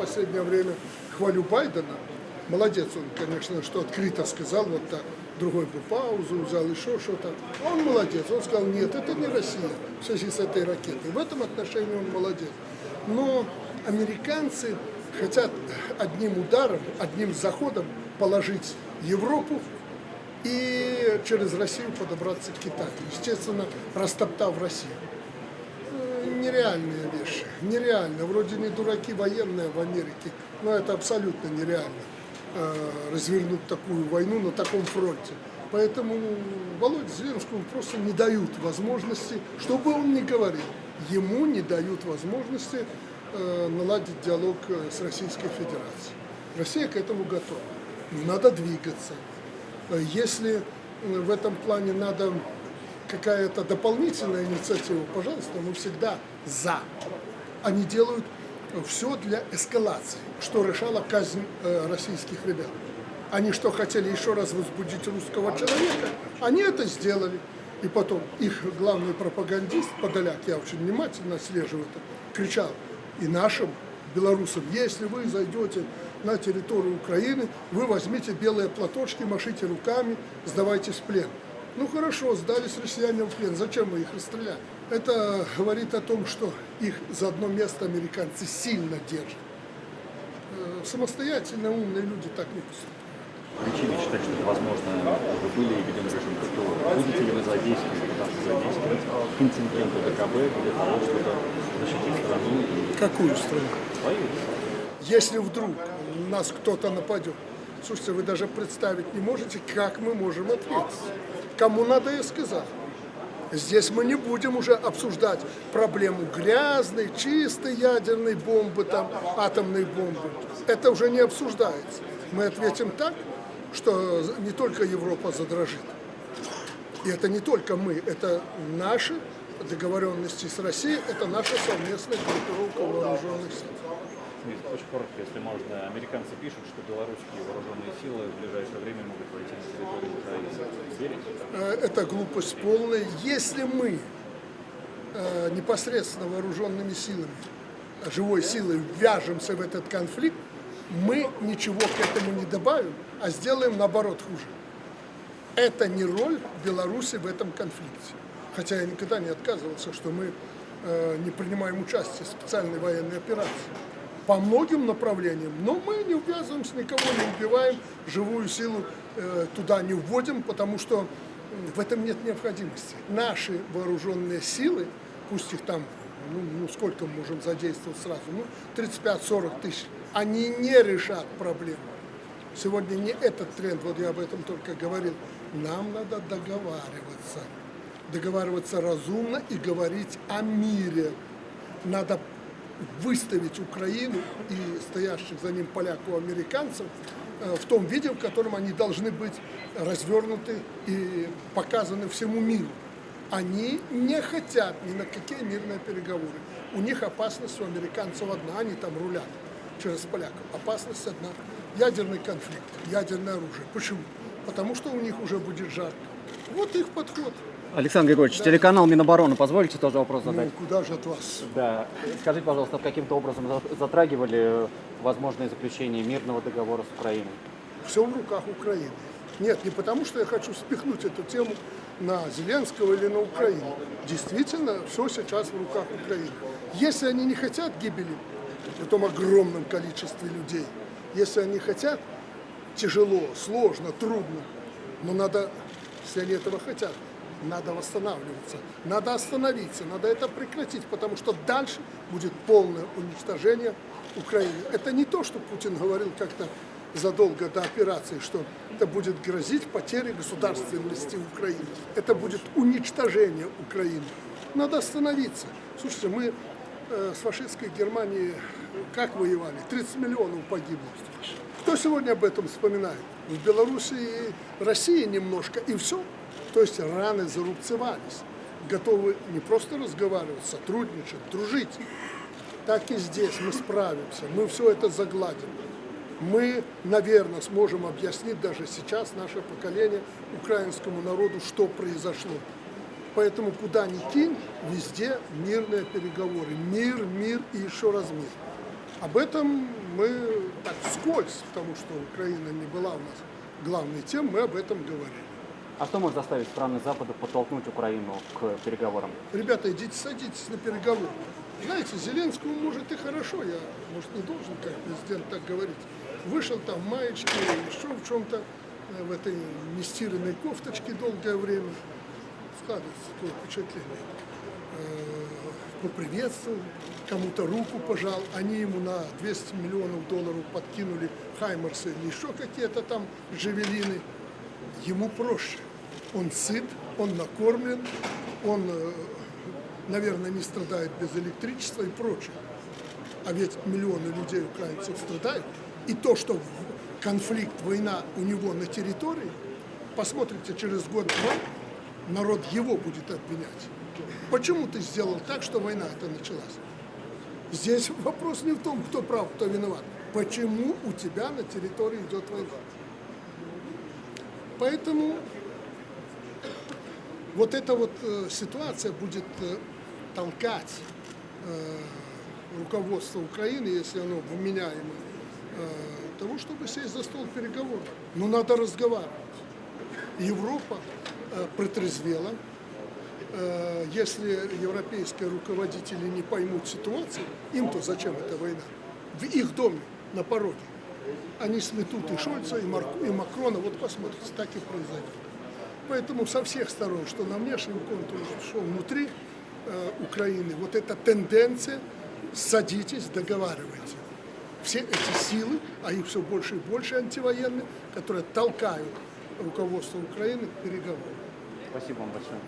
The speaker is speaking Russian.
последнее время хвалю Байдена. Молодец он, конечно, что открыто сказал, вот так. Другой бы паузу взял, еще что-то. Он молодец, он сказал, нет, это не Россия в связи с этой ракетой. В этом отношении он молодец. Но американцы хотят одним ударом, одним заходом положить Европу и через Россию подобраться к Китаю. Естественно, растоптав Россию. Нереальные вещи, нереально. Вроде не дураки военные в Америке, но это абсолютно нереально э, развернуть такую войну на таком фронте. Поэтому Володе Зеленскому просто не дают возможности, что бы он ни говорил, ему не дают возможности э, наладить диалог э, с Российской Федерацией. Россия к этому готова. Надо двигаться. Э, Если э, в этом плане надо какая-то дополнительная инициатива, пожалуйста, мы всегда за. Они делают все для эскалации, что решала казнь э, российских ребят. Они что, хотели еще раз возбудить русского человека? Они это сделали. И потом их главный пропагандист, Подоляк, я очень внимательно слежу это, кричал и нашим белорусам, если вы зайдете на территорию Украины, вы возьмите белые платочки, машите руками, сдавайтесь в плен. Ну хорошо, сдались россияне в плен, зачем мы их расстреляли? Это говорит о том, что их за одно место американцы сильно держат. Э, Самостоятельно умные люди так не поступают. Причины считать, что это возможно, вы были введен режим ПТО. Будете ли вы задействовать, пытаться задействовать контингенты ДКБ для того, чтобы защитить страну Какую страну? свою? Если вдруг нас кто-то нападет, слушайте, вы даже представить не можете, как мы можем ответить. Кому надо, я сказал. Здесь мы не будем уже обсуждать проблему грязной, чистой ядерной бомбы, там, атомной бомбы. Это уже не обсуждается. Мы ответим так, что не только Европа задрожит. И это не только мы, это наши договоренности с Россией, это наша совместная группировка вооруженных сил. Очень коротко, если можно. Американцы пишут, что белорусские вооруженные силы в ближайшее время могут войти на территорию Украины. Э, это глупость полная. Если мы э, непосредственно вооруженными силами, живой силой вяжемся в этот конфликт, мы ничего к этому не добавим, а сделаем наоборот хуже. Это не роль Беларуси в этом конфликте. Хотя я никогда не отказывался, что мы э, не принимаем участие в специальной военной операции по многим направлениям, но мы не увязываемся, никого не убиваем, живую силу э, туда не вводим, потому что в этом нет необходимости. Наши вооруженные силы, пусть их там, ну, ну сколько мы можем задействовать сразу, ну 35-40 тысяч, они не решат проблему. Сегодня не этот тренд, вот я об этом только говорил. Нам надо договариваться. Договариваться разумно и говорить о мире. Надо выставить Украину и стоящих за ним поляков-американцев э, в том виде, в котором они должны быть развернуты и показаны всему миру. Они не хотят ни на какие мирные переговоры. У них опасность у американцев одна, они там рулят через поляков. Опасность одна – ядерный конфликт, ядерное оружие. Почему? Потому что у них уже будет жарко. Вот их подход. Александр Григорьевич, телеканал Минобороны, позвольте тоже вопрос задать? Ну, куда же от вас? Да. Скажите, пожалуйста, каким-то образом за- затрагивали возможное заключение мирного договора с Украиной? Все в руках Украины. Нет, не потому, что я хочу спихнуть эту тему на Зеленского или на Украину. Действительно, все сейчас в руках Украины. Если они не хотят гибели в том огромном количестве людей, если они хотят, тяжело, сложно, трудно, но надо, если они этого хотят, надо восстанавливаться, надо остановиться, надо это прекратить, потому что дальше будет полное уничтожение Украины. Это не то, что Путин говорил как-то задолго до операции, что это будет грозить потерей государственности Украины. Это будет уничтожение Украины. Надо остановиться. Слушайте, мы э, с фашистской Германией как воевали? 30 миллионов погибло. Кто сегодня об этом вспоминает? В Беларуси и России немножко, и все. То есть раны зарубцевались. Готовы не просто разговаривать, сотрудничать, дружить. Так и здесь мы справимся, мы все это загладим. Мы, наверное, сможем объяснить даже сейчас наше поколение украинскому народу, что произошло. Поэтому куда ни кинь, везде мирные переговоры. Мир, мир и еще раз мир. Об этом мы так вскользь, потому что Украина не была у нас главной темой, мы об этом говорили. А что может заставить страны Запада подтолкнуть Украину к переговорам? Ребята, идите, садитесь на переговоры. Знаете, Зеленскому может и хорошо, я, может, не должен, как президент, так говорить. Вышел там в маечке, еще в чем-то, э, в этой нестиранной кофточке долгое время. Складывается такое впечатление. Э, Поприветствовал, кому-то руку пожал, они ему на 200 миллионов долларов подкинули Хаймерсы или еще какие-то там джавелины. Ему проще. Он сыт, он накормлен, он э, наверное, не страдает без электричества и прочее. А ведь миллионы людей, украинцев, страдают. И то, что конфликт, война у него на территории, посмотрите, через год-два народ его будет обвинять. Почему ты сделал так, что война эта началась? Здесь вопрос не в том, кто прав, кто виноват. Почему у тебя на территории идет война? Поэтому вот эта вот э, ситуация будет э, толкать э, руководство Украины, если оно вменяемо, того, чтобы сесть за стол переговоров. Но надо разговаривать. Европа протрезвела. Если европейские руководители не поймут ситуацию, им-то зачем эта война? В их доме, на пороге. Они сметут и Шольца, и, Марк- и Макрона. Вот посмотрите, так и произойдет. Поэтому со всех сторон, что на внешнем контуре, что внутри э, Украины, вот эта тенденция, садитесь, договаривайте. Все эти силы, а их все больше и больше антивоенные, которые толкают руководство Украины к переговорам. Спасибо вам большое.